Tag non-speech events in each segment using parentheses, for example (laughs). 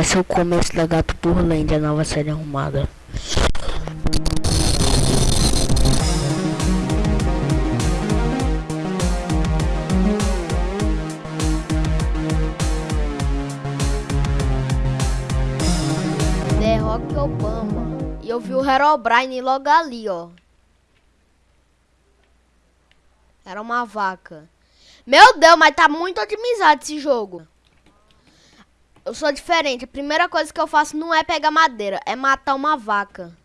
Vai ser o começo da Gato Burlândia, a nova série arrumada. The Rock Obama. E eu vi o Herobrine logo ali, ó. Era uma vaca. Meu Deus, mas tá muito otimizado esse jogo. Eu sou diferente. A primeira coisa que eu faço não é pegar madeira, é matar uma vaca.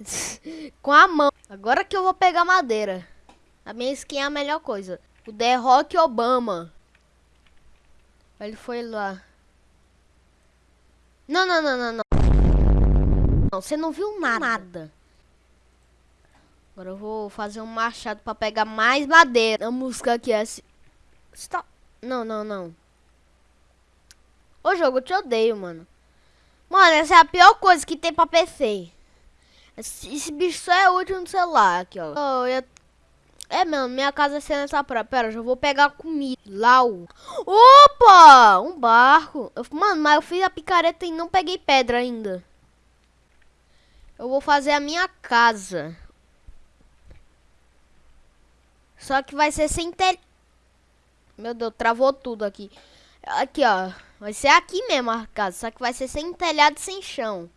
(laughs) Com a mão. Agora que eu vou pegar madeira. A minha skin é a melhor coisa. O The Rock Obama. Ele foi lá. Não, não, não, não, não. Não, você não viu nada. Agora eu vou fazer um machado pra pegar mais madeira. A música aqui é assim. Stop. Não, não, não. Ô jogo, eu te odeio, mano. Mano, essa é a pior coisa que tem pra PC. Esse, esse bicho só é útil no celular aqui, ó. Oh, eu... É, mano, minha casa é sendo essa praia. Pera, já vou pegar comida. Lau. Opa! Um barco. Eu, mano, mas eu fiz a picareta e não peguei pedra ainda. Eu vou fazer a minha casa. Só que vai ser sem tel... Meu Deus, travou tudo aqui. Aqui, ó. Vai ser aqui mesmo a casa. Só que vai ser sem telhado sem chão.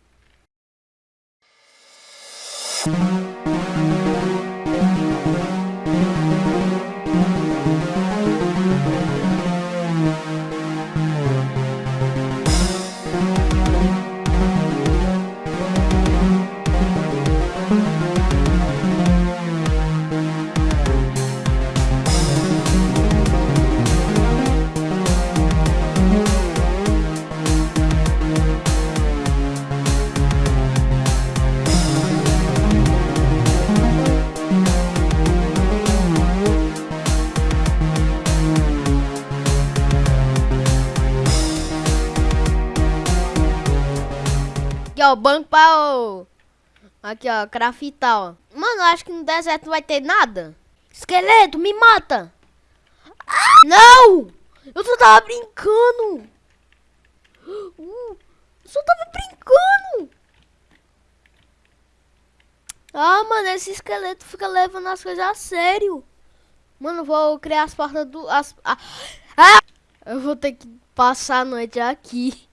Aqui, ó, banco pra... Ó. Aqui, ó, craftar, ó. Mano, acho que no deserto vai ter nada. Esqueleto, me mata. Ah, não! Eu só tava brincando. Uh, eu só tava brincando. Ah, mano, esse esqueleto fica levando as coisas a sério. Mano, vou criar as portas do... As, ah! Eu vou ter que passar a noite aqui.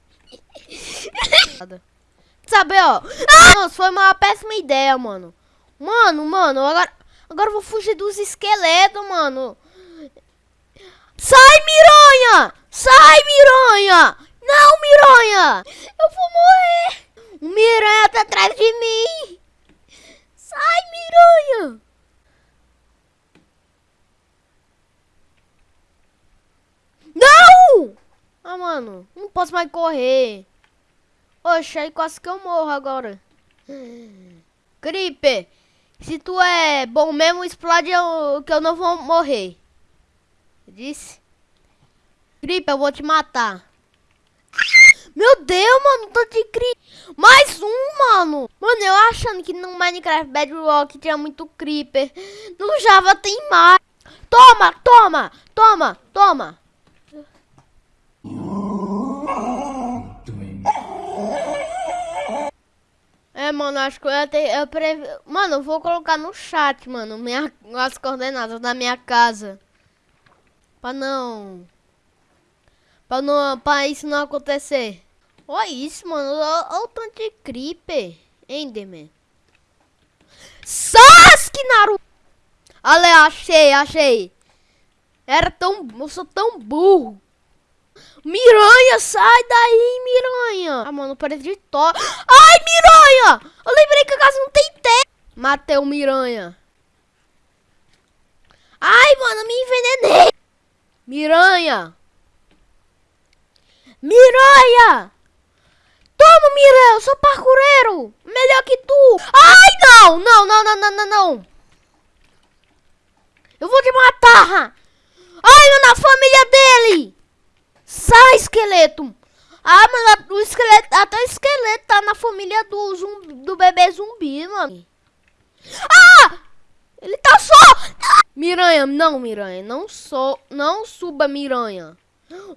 (laughs) Sabe, ó. Ah! Nossa, foi uma péssima ideia, mano. Mano, mano, agora, agora eu vou fugir dos esqueletos, mano. Sai, miranha! Sai, miranha! Não, miranha! Eu vou morrer! O miranha tá atrás de mim! Sai, miranha! Não! Ah, mano, não posso mais correr. Oxe, aí quase que eu morro agora. Creeper, se tu é bom mesmo, explode eu, que eu não vou morrer. Disse? Creeper, eu vou te matar. Meu Deus, mano, tô de cri... Mais um, mano. Mano, eu achando que no Minecraft Bedrock tinha muito Creeper. No Java tem mais. Toma, toma, toma, toma. Mano, acho que eu ter. Eu preve... Mano, eu vou colocar no chat, mano, minha, as coordenadas da minha casa. Pra não. Pra, não, pra isso não acontecer. Olha isso, mano. Olha o tanto de creeper. Enderman. Sasuke, Naruto. Ale, achei, achei. Era tão... Eu sou tão burro. Miranha, sai daí, Miranha. Ah, mano, parede de to... Ai, Miranha! Eu lembrei que a casa não tem teto. Matei o Miranha. Ai, mano, me envenenei. Miranha. Miranha! Toma, Miranha, eu sou parkureiro. Melhor que tu. Ai, não, não, não, não, não, não, não. Eu vou te matar. Ai, eu na família dele. Sai, esqueleto! Ah, mas o esqueleto, até o esqueleto tá na família do, zumbi, do bebê zumbi, mano. Ah! Ele tá só! Miranha, não, Miranha, não sou, não suba, Miranha.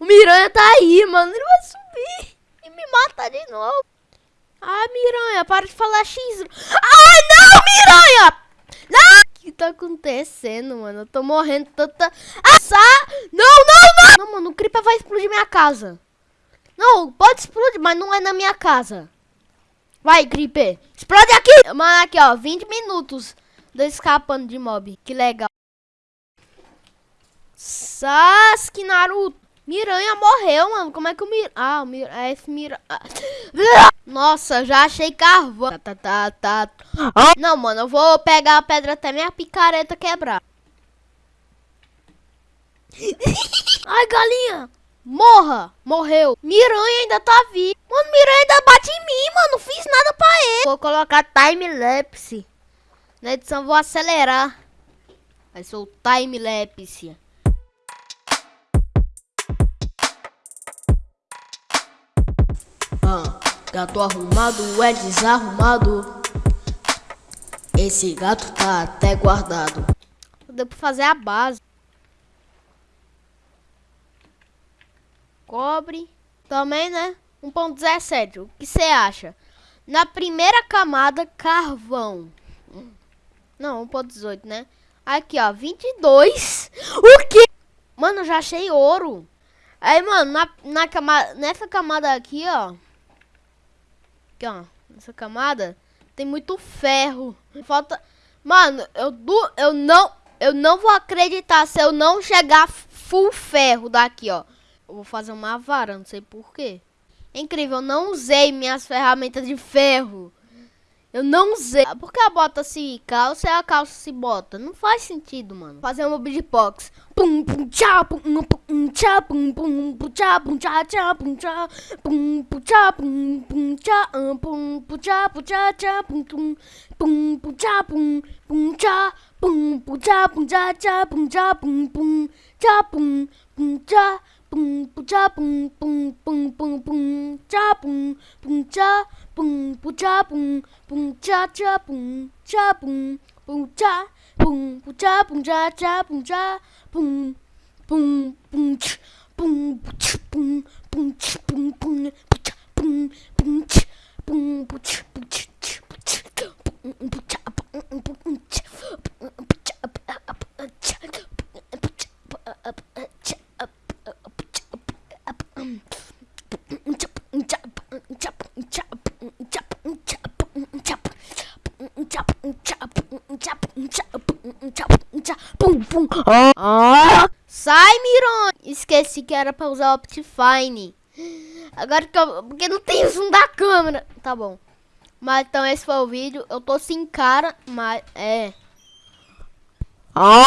O Miranha tá aí, mano, ele vai subir. matar de novo. Ai, Miranha, para de falar X. Ai, não, Miranha! Não! O que tá acontecendo, mano? Eu tô morrendo tanta... Ah, Não, não, não! Não, mano, o Creeper vai explodir minha casa. Não, pode explodir, mas não é na minha casa. Vai, Creeper. Explode aqui! Mano, aqui, ó, 20 minutos. Tô escapando de mob. Que legal. Sasuke, Naruto. Miranha morreu, mano. Como é que o Mir... Ah, o Mir... É esse Miranha... (laughs) Nossa, já achei carvão. Tá, tá, tá, tá. Não, mano, eu vou pegar a pedra até minha picareta quebrar. (laughs) Ai, galinha. Morra. Morreu. Miranha ainda tá vivo. Mano, Miranha ainda bate em mim, mano. Não fiz nada pra ele. Vou colocar time-lapse. Na edição vou acelerar. Vai ser o time-lapse. Gato arrumado é desarrumado. Esse gato tá até guardado. Deu pra fazer a base. Cobre. Também, né? 1.17. O que você acha? Na primeira camada, carvão. Não, 1.18, né? Aqui, ó. 22. O que? Mano, já achei ouro. Aí, mano, na, na camada, nessa camada aqui, ó. Aqui, ó. Nessa camada tem muito ferro. Falta... Mano, eu, du... eu não... Eu não vou acreditar se eu não chegar full ferro daqui, ó. Eu vou fazer uma vara, não sei porquê. É incrível, eu não usei minhas ferramentas de ferro. Eu não usei. Por que a bota se calça e a calça se bota? Não faz sentido, mano. Fazer uma beatbox. Pum pum tchá pum pum tchá pum pum pum tchá pum tchá tchá pum tchá pum pum tchá pum pum tchá pum pum tchá pum tchá tchá pum tum pum pum tchá pum pum tchá pum pum tchá pum tchá tchá pum tchá pum pum tchá pum pum tchá pum pum tchá pum pum pum pum pum tchá pum pum tchá pum pum tchá pum pum tchá tchá pum tchá pum pum tchá pum pum tchá pum tchá tchá pum tchá pum pum pum tch pum tch pum pum tch pum pum tch pum pum tch pum pum tch pum tch tch pum pum tch pum pum tch Pum, pum. Ah. Sai, Miron! Esqueci que era pra usar o Optifine. Agora que eu... Porque não tem zoom da câmera. Tá bom. Mas então esse foi o vídeo. Eu tô sem cara, mas... É... Ah.